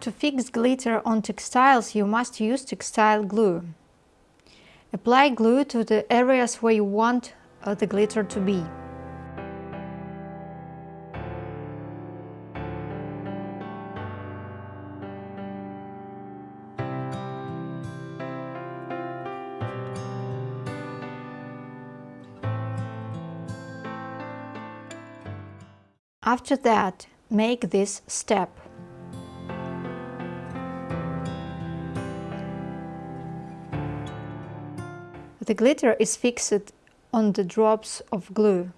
To fix glitter on textiles you must use textile glue. Apply glue to the areas where you want uh, the glitter to be. After that, make this step. The glitter is fixed on the drops of glue.